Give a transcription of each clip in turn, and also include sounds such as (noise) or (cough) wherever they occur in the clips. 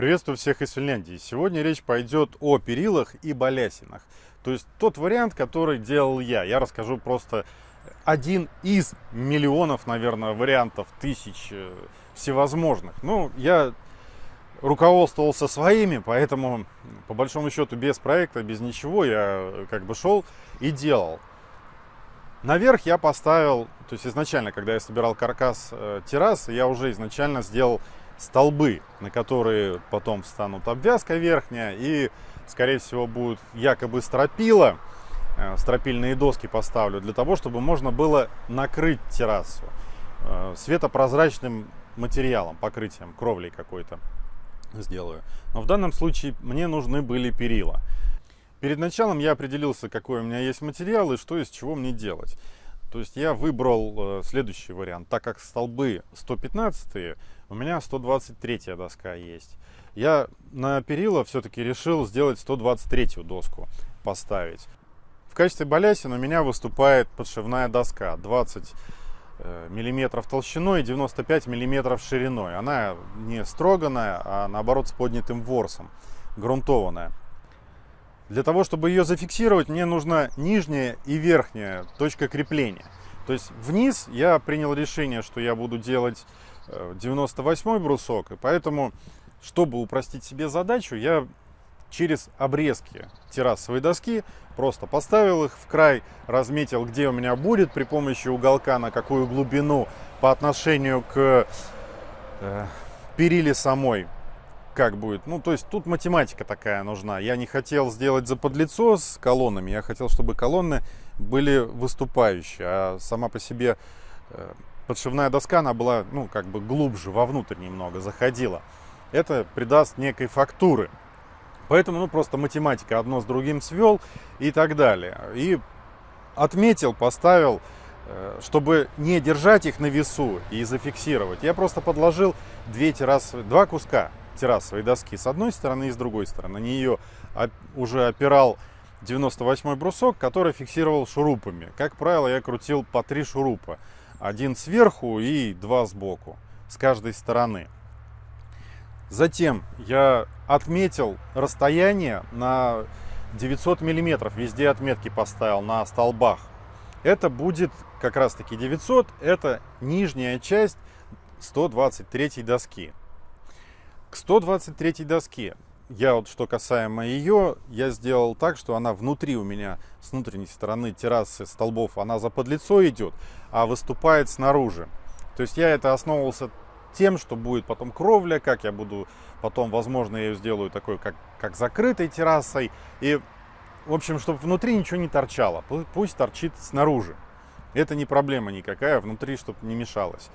Приветствую всех из Финляндии. Сегодня речь пойдет о перилах и балясинах. То есть тот вариант, который делал я. Я расскажу просто один из миллионов, наверное, вариантов, тысяч э, всевозможных. Ну, я руководствовался своими, поэтому, по большому счету, без проекта, без ничего, я как бы шел и делал. Наверх я поставил, то есть изначально, когда я собирал каркас э, террасы, я уже изначально сделал столбы, на которые потом встанут обвязка верхняя и, скорее всего, будут якобы стропила. Э, стропильные доски поставлю для того, чтобы можно было накрыть террасу э, светопрозрачным материалом, покрытием, кровлей какой-то сделаю. Но в данном случае мне нужны были перила. Перед началом я определился, какой у меня есть материал и что из чего мне делать. То есть я выбрал э, следующий вариант. Так как столбы 115, у меня 123 доска есть. Я на перила все-таки решил сделать 123 доску поставить. В качестве балясин у меня выступает подшивная доска 20 э, миллиметров толщиной и 95 миллиметров шириной. Она не строганная, а наоборот с поднятым ворсом, грунтованная. Для того, чтобы ее зафиксировать, мне нужна нижняя и верхняя точка крепления. То есть вниз я принял решение, что я буду делать 98 э, брусок, и поэтому, чтобы упростить себе задачу, я через обрезки террасовой доски просто поставил их в край, разметил, где у меня будет при помощи уголка, на какую глубину по отношению к э, периле самой как будет. Ну, то есть тут математика такая нужна. Я не хотел сделать заподлицо с колоннами, я хотел, чтобы колонны были выступающие, а сама по себе э, подшивная доска, она была, ну, как бы глубже, вовнутрь немного заходила. Это придаст некой фактуры. Поэтому, ну, просто математика одно с другим свел и так далее. И отметил, поставил, э, чтобы не держать их на весу и зафиксировать. Я просто подложил две террасы, два куска террасовой доски с одной стороны и с другой стороны. На нее уже опирал 98 брусок, который фиксировал шурупами. Как правило, я крутил по три шурупа. Один сверху и два сбоку, с каждой стороны. Затем я отметил расстояние на 900 миллиметров. Везде отметки поставил на столбах. Это будет как раз таки 900. Это нижняя часть 123 доски. К 123 доске, я вот что касаемо ее, я сделал так, что она внутри у меня, с внутренней стороны террасы столбов, она за подлицо идет, а выступает снаружи. То есть я это основывался тем, что будет потом кровля, как я буду потом, возможно, я ее сделаю такой, как, как закрытой террасой. И, в общем, чтобы внутри ничего не торчало, пусть торчит снаружи. Это не проблема никакая, внутри, чтобы не мешалось.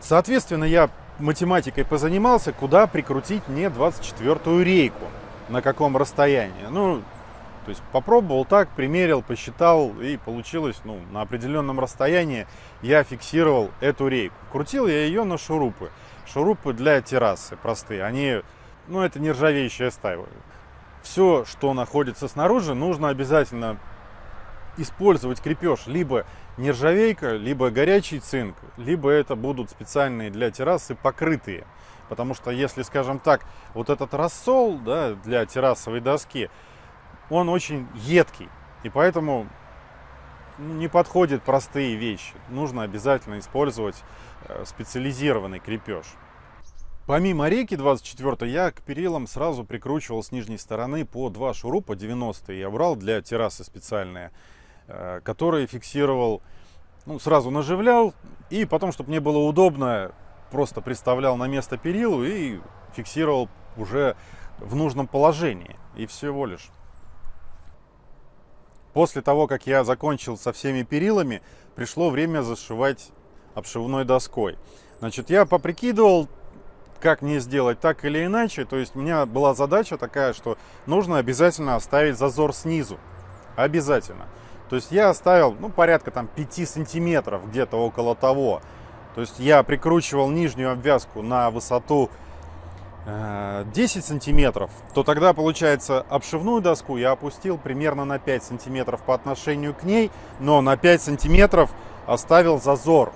Соответственно, я математикой позанимался, куда прикрутить мне 24-ю рейку, на каком расстоянии. Ну, то есть попробовал так, примерил, посчитал и получилось, ну, на определенном расстоянии я фиксировал эту рейку. Крутил я ее на шурупы. Шурупы для террасы простые, они, ну, это нержавеющая сталь. Все, что находится снаружи, нужно обязательно использовать крепеж либо нержавейка, либо горячий цинк, либо это будут специальные для террасы покрытые. Потому что если, скажем так, вот этот рассол да, для террасовой доски, он очень едкий. И поэтому не подходят простые вещи. Нужно обязательно использовать э, специализированный крепеж. Помимо реки 24 я к перилам сразу прикручивал с нижней стороны по два шурупа 90 я брал для террасы специальные. Э, который фиксировал, ну, сразу наживлял, и потом, чтобы мне было удобно, просто приставлял на место перилу и фиксировал уже в нужном положении, и всего лишь. После того, как я закончил со всеми перилами, пришло время зашивать обшивной доской. Значит, я поприкидывал, как мне сделать так или иначе. То есть у меня была задача такая, что нужно обязательно оставить зазор снизу. Обязательно. То есть я оставил, ну, порядка там 5 сантиметров, где-то около того. То есть я прикручивал нижнюю обвязку на высоту 10 э, сантиметров, то тогда, получается, обшивную доску я опустил примерно на 5 сантиметров по отношению к ней, но на 5 сантиметров оставил зазор.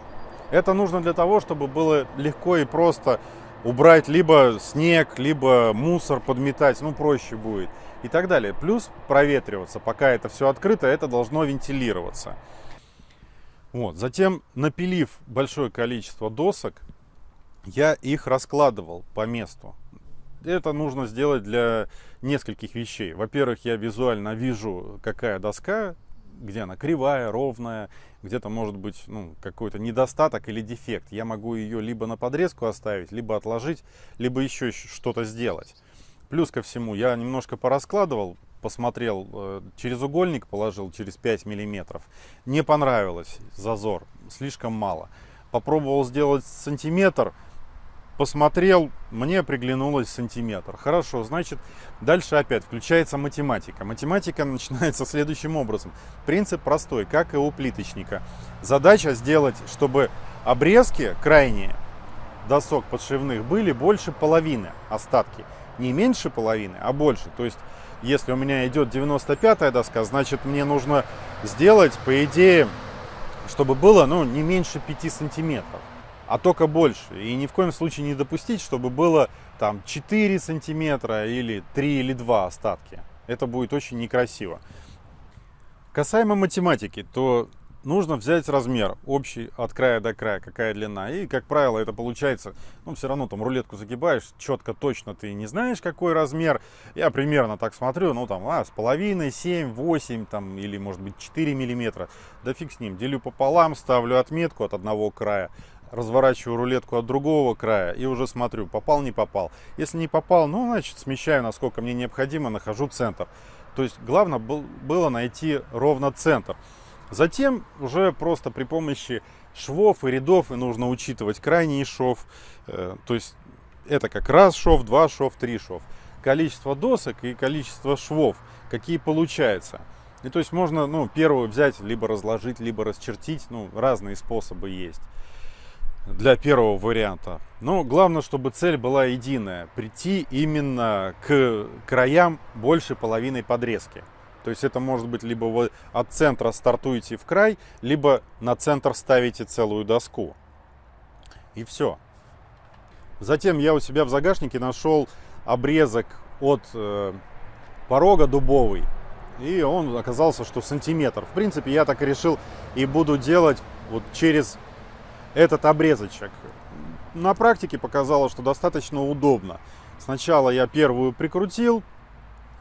Это нужно для того, чтобы было легко и просто убрать либо снег, либо мусор подметать, ну проще будет и так далее. Плюс проветриваться, пока это все открыто, это должно вентилироваться. Вот. Затем, напилив большое количество досок, я их раскладывал по месту. Это нужно сделать для нескольких вещей. Во-первых, я визуально вижу, какая доска, где она кривая, ровная, где-то может быть ну, какой-то недостаток или дефект. Я могу ее либо на подрезку оставить, либо отложить, либо еще что-то сделать. Плюс ко всему, я немножко пораскладывал, посмотрел, э, через угольник положил, через 5 миллиметров. Не понравилось зазор, слишком мало. Попробовал сделать сантиметр, посмотрел, мне приглянулось сантиметр. Хорошо, значит, дальше опять включается математика. Математика (laughs) начинается следующим образом. Принцип простой, как и у плиточника. Задача сделать, чтобы обрезки крайние досок подшивных были больше половины остатки. Не меньше половины, а больше. То есть, если у меня идет 95 доска, значит, мне нужно сделать, по идее, чтобы было ну, не меньше 5 сантиметров а только больше. И ни в коем случае не допустить, чтобы было там 4 сантиметра или 3 или 2 остатки. Это будет очень некрасиво. Касаемо математики, то нужно взять размер общий от края до края, какая длина. И, как правило, это получается, ну, все равно там рулетку загибаешь, четко, точно ты не знаешь, какой размер. Я примерно так смотрю, ну, там, а, с половиной, 7, 8, там, или, может быть, 4 миллиметра. Да фиг с ним. Делю пополам, ставлю отметку от одного края разворачиваю рулетку от другого края и уже смотрю, попал, не попал. Если не попал, ну, значит, смещаю, насколько мне необходимо, нахожу центр. То есть главное было найти ровно центр. Затем уже просто при помощи швов и рядов и нужно учитывать крайний шов. Э, то есть это как раз шов, два шов, три шов. Количество досок и количество швов, какие получается. И то есть можно, ну, первую взять, либо разложить, либо расчертить, ну, разные способы есть для первого варианта. Но главное, чтобы цель была единая. Прийти именно к краям больше половины подрезки. То есть это может быть либо вы от центра стартуете в край, либо на центр ставите целую доску. И все. Затем я у себя в загашнике нашел обрезок от э, порога дубовый. И он оказался, что сантиметр. В принципе, я так и решил и буду делать вот через этот обрезочек. На практике показалось, что достаточно удобно. Сначала я первую прикрутил,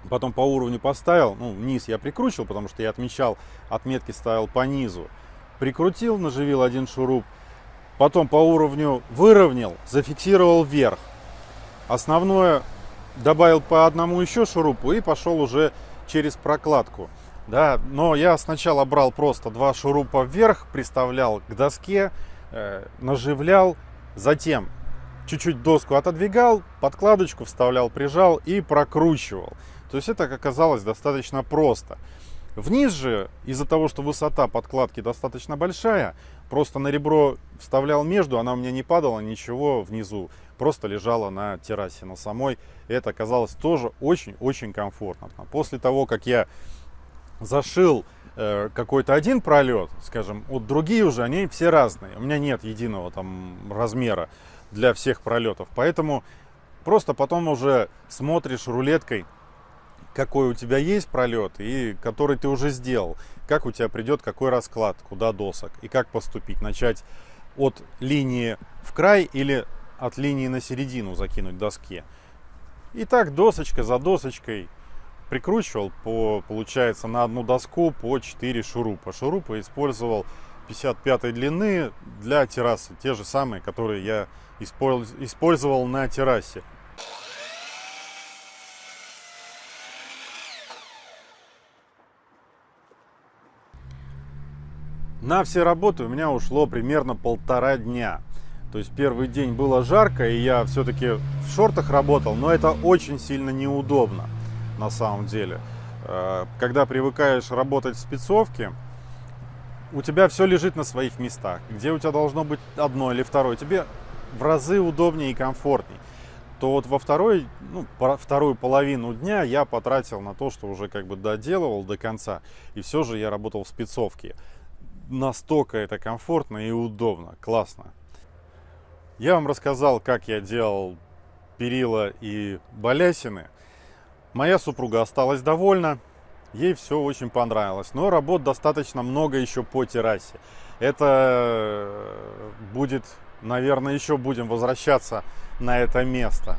потом по уровню поставил, ну, низ я прикручивал, потому что я отмечал, отметки ставил по низу. Прикрутил, наживил один шуруп, потом по уровню выровнял, зафиксировал вверх. Основное добавил по одному еще шурупу и пошел уже через прокладку. Да, но я сначала брал просто два шурупа вверх, приставлял к доске, наживлял, затем чуть-чуть доску отодвигал, подкладочку вставлял, прижал и прокручивал. То есть это оказалось достаточно просто. Вниз же, из-за того, что высота подкладки достаточно большая, просто на ребро вставлял между, она у меня не падала, ничего внизу, просто лежала на террасе на самой. Это оказалось тоже очень-очень комфортно. После того, как я зашил Э, какой-то один пролет, скажем, вот другие уже, они все разные. У меня нет единого там размера для всех пролетов. Поэтому просто потом уже смотришь рулеткой, какой у тебя есть пролет и который ты уже сделал. Как у тебя придет какой расклад, куда досок и как поступить. Начать от линии в край или от линии на середину закинуть доски. И так досочка за досочкой прикручивал по, получается, на одну доску по 4 шурупа. Шурупы использовал 55 длины для террасы, те же самые, которые я использовал на террасе. На все работы у меня ушло примерно полтора дня. То есть первый день было жарко, и я все-таки в шортах работал, но это очень сильно неудобно на самом деле. Э, когда привыкаешь работать в спецовке, у тебя все лежит на своих местах. Где у тебя должно быть одно или второе, тебе в разы удобнее и комфортнее. То вот во второй, ну, вторую половину дня я потратил на то, что уже как бы доделывал до конца. И все же я работал в спецовке. Настолько это комфортно и удобно, классно. Я вам рассказал, как я делал перила и балясины. Моя супруга осталась довольна, ей все очень понравилось. Но работ достаточно много еще по террасе. Это будет, наверное, еще будем возвращаться на это место.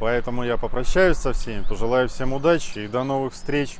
Поэтому я попрощаюсь со всеми, пожелаю всем удачи и до новых встреч.